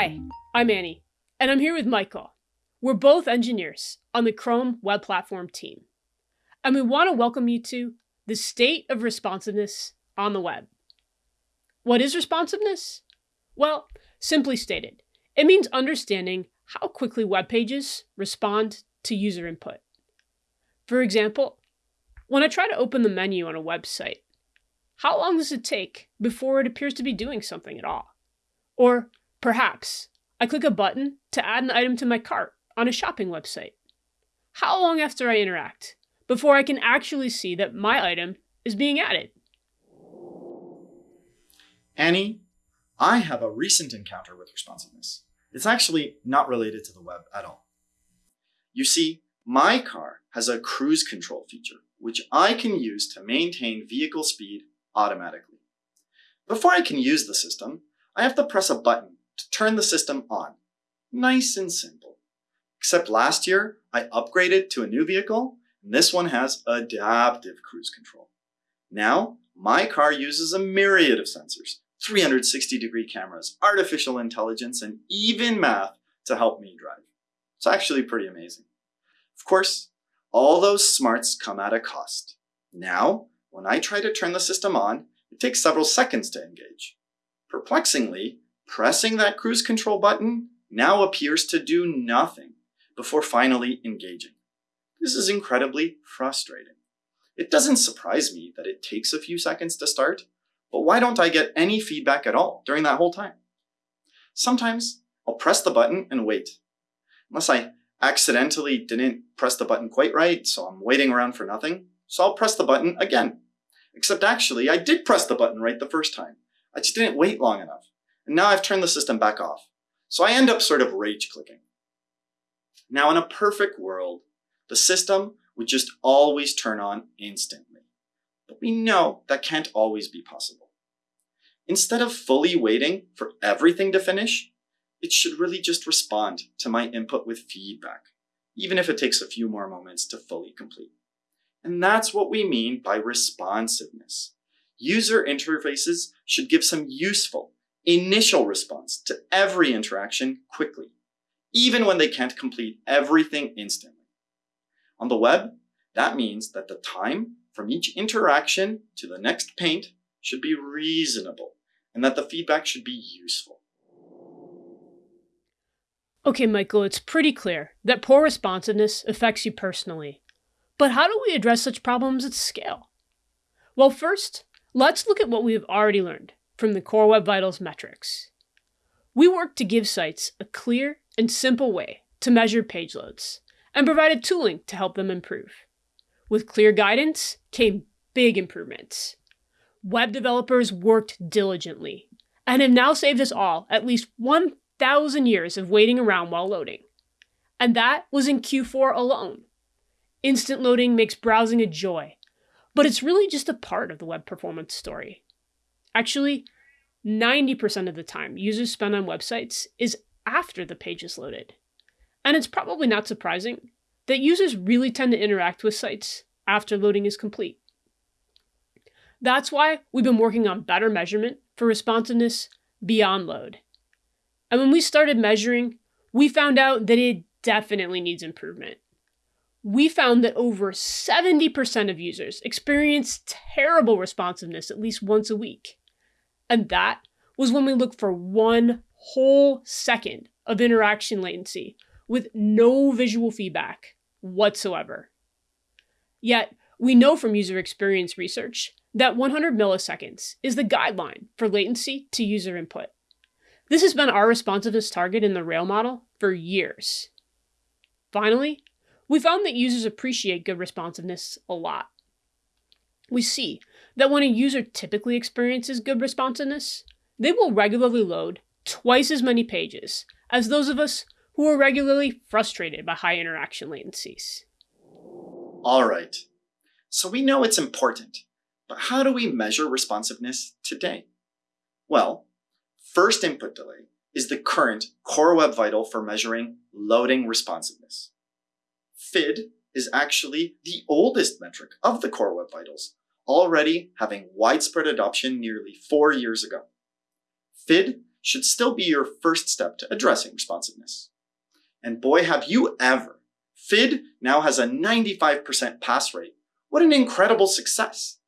Hi, I'm Annie, and I'm here with Michael. We're both engineers on the Chrome Web Platform team, and we want to welcome you to the state of responsiveness on the web. What is responsiveness? Well, simply stated, it means understanding how quickly web pages respond to user input. For example, when I try to open the menu on a website, how long does it take before it appears to be doing something at all? Or perhaps I click a button to add an item to my cart on a shopping website. How long after I interact before I can actually see that my item is being added? Annie, I have a recent encounter with responsiveness. It's actually not related to the web at all. You see, my car has a cruise control feature, which I can use to maintain vehicle speed automatically. Before I can use the system, I have to press a button to turn the system on. Nice and simple. Except last year, I upgraded to a new vehicle, and this one has adaptive cruise control. Now, my car uses a myriad of sensors, 360 degree cameras, artificial intelligence, and even math to help me drive. It's actually pretty amazing. Of course, all those smarts come at a cost. Now, when I try to turn the system on, it takes several seconds to engage. Perplexingly, pressing that cruise control button now appears to do nothing before finally engaging. This is incredibly frustrating. It doesn't surprise me that it takes a few seconds to start, but why don't I get any feedback at all during that whole time? Sometimes I'll press the button and wait. Unless I accidentally didn't press the button quite right, so I'm waiting around for nothing, so I'll press the button again. Except actually, I did press the button right the first time. I just didn't wait long enough. And now I've turned the system back off. So I end up sort of rage clicking. Now in a perfect world, the system would just always turn on instantly. But we know that can't always be possible. Instead of fully waiting for everything to finish, it should really just respond to my input with feedback, even if it takes a few more moments to fully complete. And that's what we mean by responsiveness. User interfaces should give some useful initial response to every interaction quickly, even when they can't complete everything instantly. On the web, that means that the time from each interaction to the next paint should be reasonable and that the feedback should be useful. Okay, Michael, it's pretty clear that poor responsiveness affects you personally. But how do we address such problems at scale? Well, first, let's look at what we have already learned from the Core Web Vitals metrics. We worked to give sites a clear and simple way to measure page loads and provided tooling to help them improve. With clear guidance came big improvements. Web developers worked diligently and have now saved us all at least 1,000 years of waiting around while loading. And that was in Q4 alone. Instant loading makes browsing a joy, but it's really just a part of the web performance story. Actually, 90% of the time users spend on websites is after the page is loaded. And it's probably not surprising that users really tend to interact with sites after loading is complete. That's why we've been working on better measurement for responsiveness beyond load. And when we started measuring, we found out that it definitely needs improvement. We found that over 70% of users experience terrible responsiveness at least once a week. And that was when we looked for one whole second of interaction latency with no visual feedback whatsoever. Yet, we know from user experience research that 100 milliseconds is the guideline for latency to user input. This has been our responsiveness target in the Rail model for years. Finally, we found that users appreciate good responsiveness a lot. We see that when a user typically experiences good responsiveness, they will regularly load twice as many pages as those of us who are regularly frustrated by high interaction latencies. All right, so we know it's important, but how do we measure responsiveness today? Well, first input delay is the current Core Web Vital for measuring loading responsiveness. FID is actually the oldest metric of the Core Web Vitals, already having widespread adoption nearly four years ago. FID should still be your first step to addressing responsiveness. And boy, have you ever. FID now has a 95% pass rate. What an incredible success.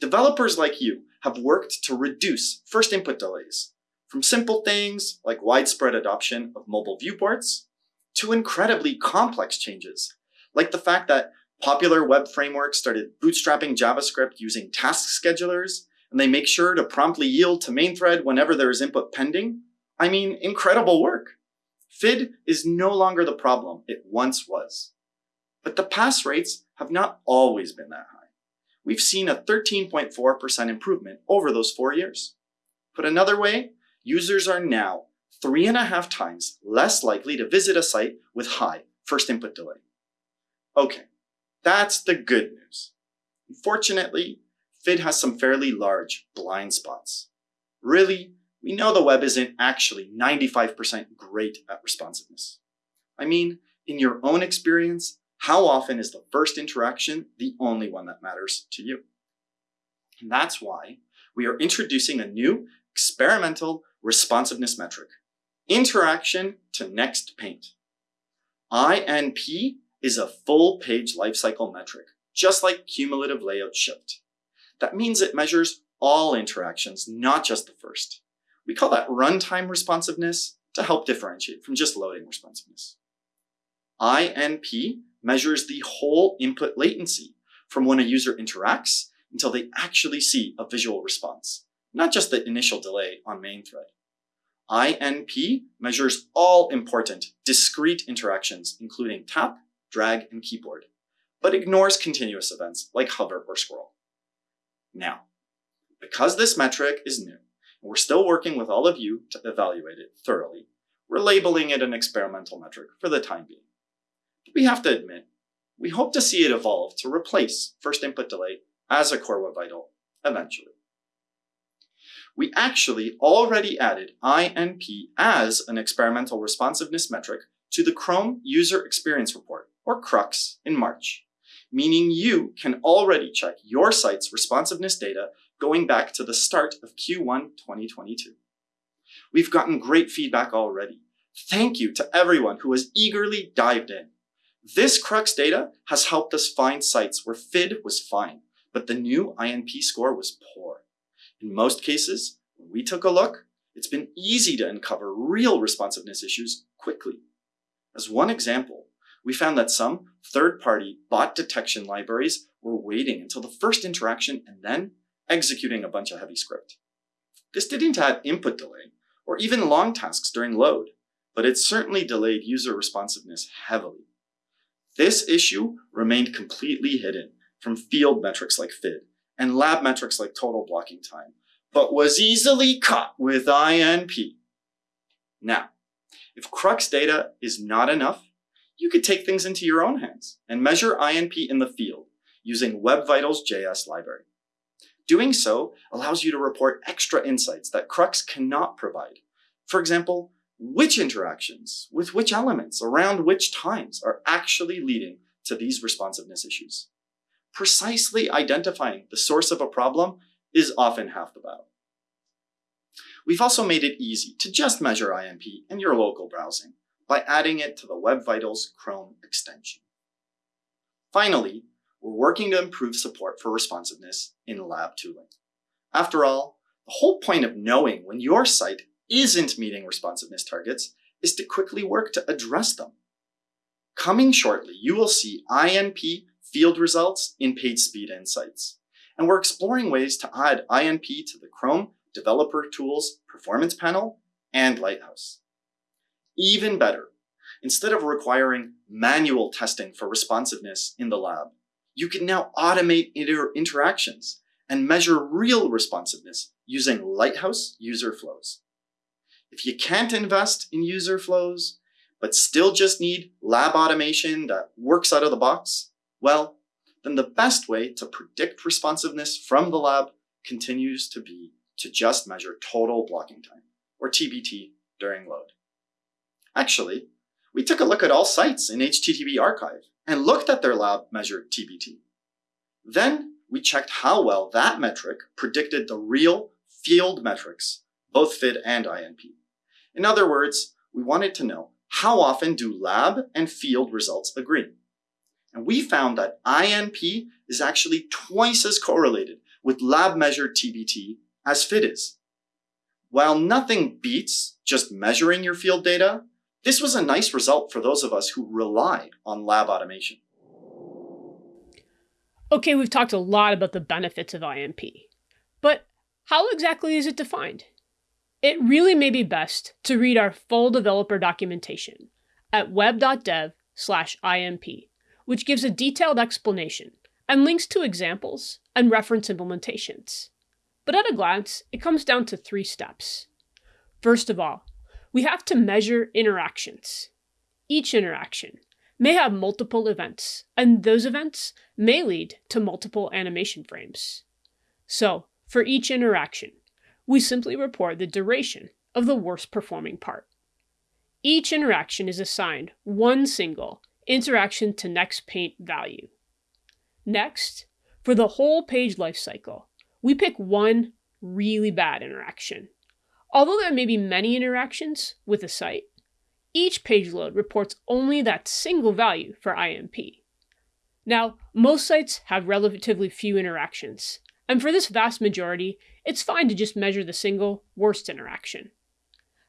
Developers like you have worked to reduce first input delays, from simple things like widespread adoption of mobile viewports to incredibly complex changes, like the fact that popular web frameworks started bootstrapping JavaScript using task schedulers, and they make sure to promptly yield to main thread whenever there is input pending. I mean, incredible work. FID is no longer the problem it once was. But the pass rates have not always been that high. We've seen a 13.4% improvement over those four years. Put another way, users are now three and a half times less likely to visit a site with high first input delay. Okay, that's the good news. Unfortunately, FID has some fairly large blind spots. Really, we know the web isn't actually 95% great at responsiveness. I mean, in your own experience, how often is the first interaction the only one that matters to you? And that's why we are introducing a new experimental responsiveness metric, interaction to next paint. INP is a full page lifecycle metric, just like cumulative layout shift. That means it measures all interactions, not just the first. We call that runtime responsiveness to help differentiate from just loading responsiveness. INP measures the whole input latency from when a user interacts until they actually see a visual response, not just the initial delay on main thread. INP measures all important discrete interactions, including tap, drag, and keyboard, but ignores continuous events like hover or scroll. Now, because this metric is new, and we're still working with all of you to evaluate it thoroughly, we're labeling it an experimental metric for the time being. But we have to admit, we hope to see it evolve to replace first input delay as a core web vital eventually. We actually already added INP as an experimental responsiveness metric to the Chrome User Experience Report, or CRUX, in March meaning you can already check your site's responsiveness data going back to the start of Q1 2022. We've gotten great feedback already. Thank you to everyone who has eagerly dived in. This Crux data has helped us find sites where FID was fine, but the new INP score was poor. In most cases, when we took a look, it's been easy to uncover real responsiveness issues quickly. As one example, we found that some third-party bot detection libraries were waiting until the first interaction and then executing a bunch of heavy script. This didn't add input delay or even long tasks during load, but it certainly delayed user responsiveness heavily. This issue remained completely hidden from field metrics like FID and lab metrics like total blocking time, but was easily caught with INP. Now, if Crux data is not enough, you could take things into your own hands and measure INP in the field using Web Vitals JS library. Doing so allows you to report extra insights that Crux cannot provide. For example, which interactions with which elements around which times are actually leading to these responsiveness issues. Precisely identifying the source of a problem is often half the battle. We've also made it easy to just measure INP in your local browsing by adding it to the Web Vitals Chrome extension. Finally, we're working to improve support for responsiveness in lab tooling. After all, the whole point of knowing when your site isn't meeting responsiveness targets is to quickly work to address them. Coming shortly, you will see INP field results in page speed insights. And we're exploring ways to add INP to the Chrome Developer Tools Performance Panel and Lighthouse. Even better, instead of requiring manual testing for responsiveness in the lab, you can now automate inter interactions and measure real responsiveness using Lighthouse user flows. If you can't invest in user flows, but still just need lab automation that works out of the box, well, then the best way to predict responsiveness from the lab continues to be to just measure total blocking time, or TBT, during load. Actually, we took a look at all sites in HTTP archive and looked at their lab measured TBT. Then we checked how well that metric predicted the real field metrics both FID and INP. In other words, we wanted to know how often do lab and field results agree? And we found that INP is actually twice as correlated with lab measured TBT as FID is. While nothing beats just measuring your field data, this was a nice result for those of us who relied on lab automation. Okay, we've talked a lot about the benefits of INP, but how exactly is it defined? It really may be best to read our full developer documentation at web.dev slash INP, which gives a detailed explanation and links to examples and reference implementations. But at a glance, it comes down to three steps. First of all, we have to measure interactions. Each interaction may have multiple events, and those events may lead to multiple animation frames. So, for each interaction, we simply report the duration of the worst performing part. Each interaction is assigned one single interaction to next paint value. Next, for the whole page lifecycle, we pick one really bad interaction. Although there may be many interactions with a site, each page load reports only that single value for INP. Now, most sites have relatively few interactions, and for this vast majority, it's fine to just measure the single worst interaction.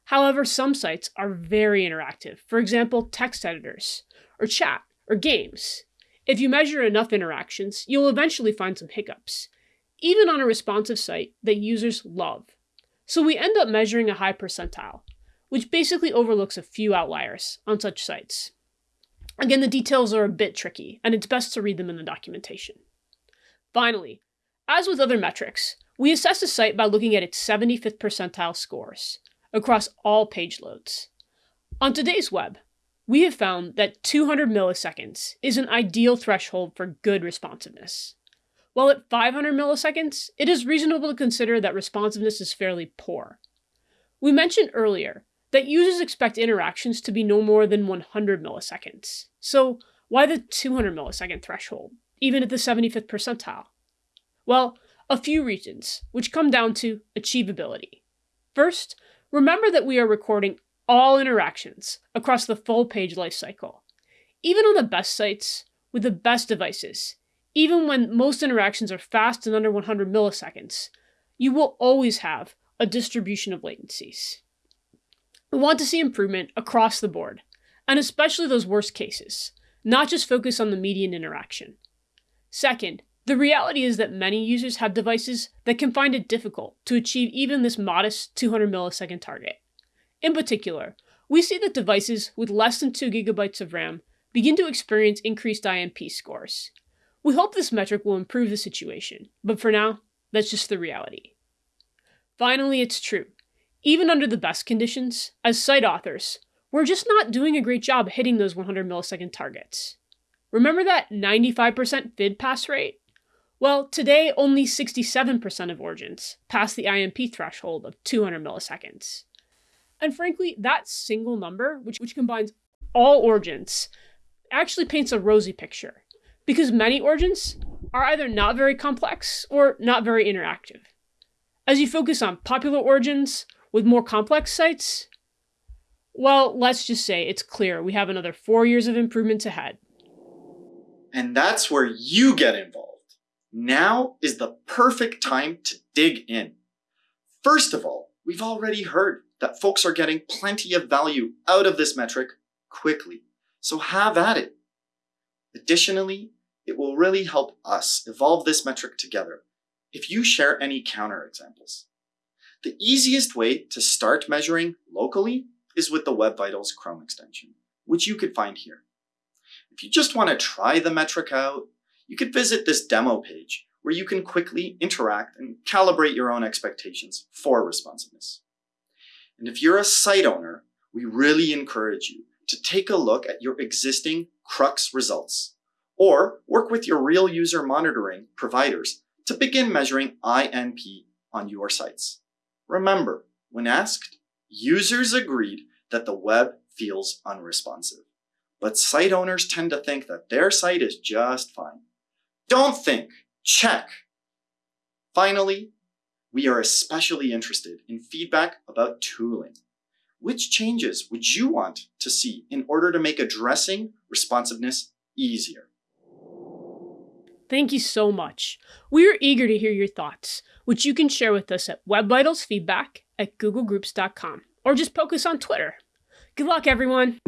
However, some sites are very interactive, for example, text editors, or chat, or games. If you measure enough interactions, you'll eventually find some hiccups, even on a responsive site that users love. So we end up measuring a high percentile, which basically overlooks a few outliers on such sites. Again, the details are a bit tricky, and it's best to read them in the documentation. Finally, as with other metrics, we assess a site by looking at its 75th percentile scores across all page loads. On today's web, we have found that 200 milliseconds is an ideal threshold for good responsiveness. While at 500 milliseconds, it is reasonable to consider that responsiveness is fairly poor. We mentioned earlier that users expect interactions to be no more than 100 milliseconds. So why the 200 millisecond threshold, even at the 75th percentile? Well, a few reasons, which come down to achievability. First, remember that we are recording all interactions across the full page lifecycle. Even on the best sites, with the best devices, even when most interactions are fast and under 100 milliseconds, you will always have a distribution of latencies. We want to see improvement across the board, and especially those worst cases, not just focus on the median interaction. Second, the reality is that many users have devices that can find it difficult to achieve even this modest 200 millisecond target. In particular, we see that devices with less than 2 gigabytes of RAM begin to experience increased INP scores, we hope this metric will improve the situation, but for now, that's just the reality. Finally, it's true. Even under the best conditions, as site authors, we're just not doing a great job hitting those 100 millisecond targets. Remember that 95% FID pass rate? Well, today only 67% of origins pass the INP threshold of 200 milliseconds. And frankly, that single number, which, which combines all origins, actually paints a rosy picture because many origins are either not very complex or not very interactive. As you focus on popular origins with more complex sites, well, let's just say it's clear we have another four years of improvements ahead. And that's where you get involved. Now is the perfect time to dig in. First of all, we've already heard that folks are getting plenty of value out of this metric quickly. So have at it. Additionally, it will really help us evolve this metric together if you share any counterexamples. The easiest way to start measuring locally is with the Web Vitals Chrome extension, which you could find here. If you just want to try the metric out, you could visit this demo page where you can quickly interact and calibrate your own expectations for responsiveness. And if you're a site owner, we really encourage you to take a look at your existing Crux results, or work with your real user monitoring providers to begin measuring INP on your sites. Remember, when asked, users agreed that the web feels unresponsive, but site owners tend to think that their site is just fine. Don't think, check. Finally, we are especially interested in feedback about tooling. Which changes would you want to see in order to make addressing responsiveness easier? Thank you so much. We are eager to hear your thoughts, which you can share with us at webvitalsfeedback at googlegroups.com or just poke us on Twitter. Good luck, everyone!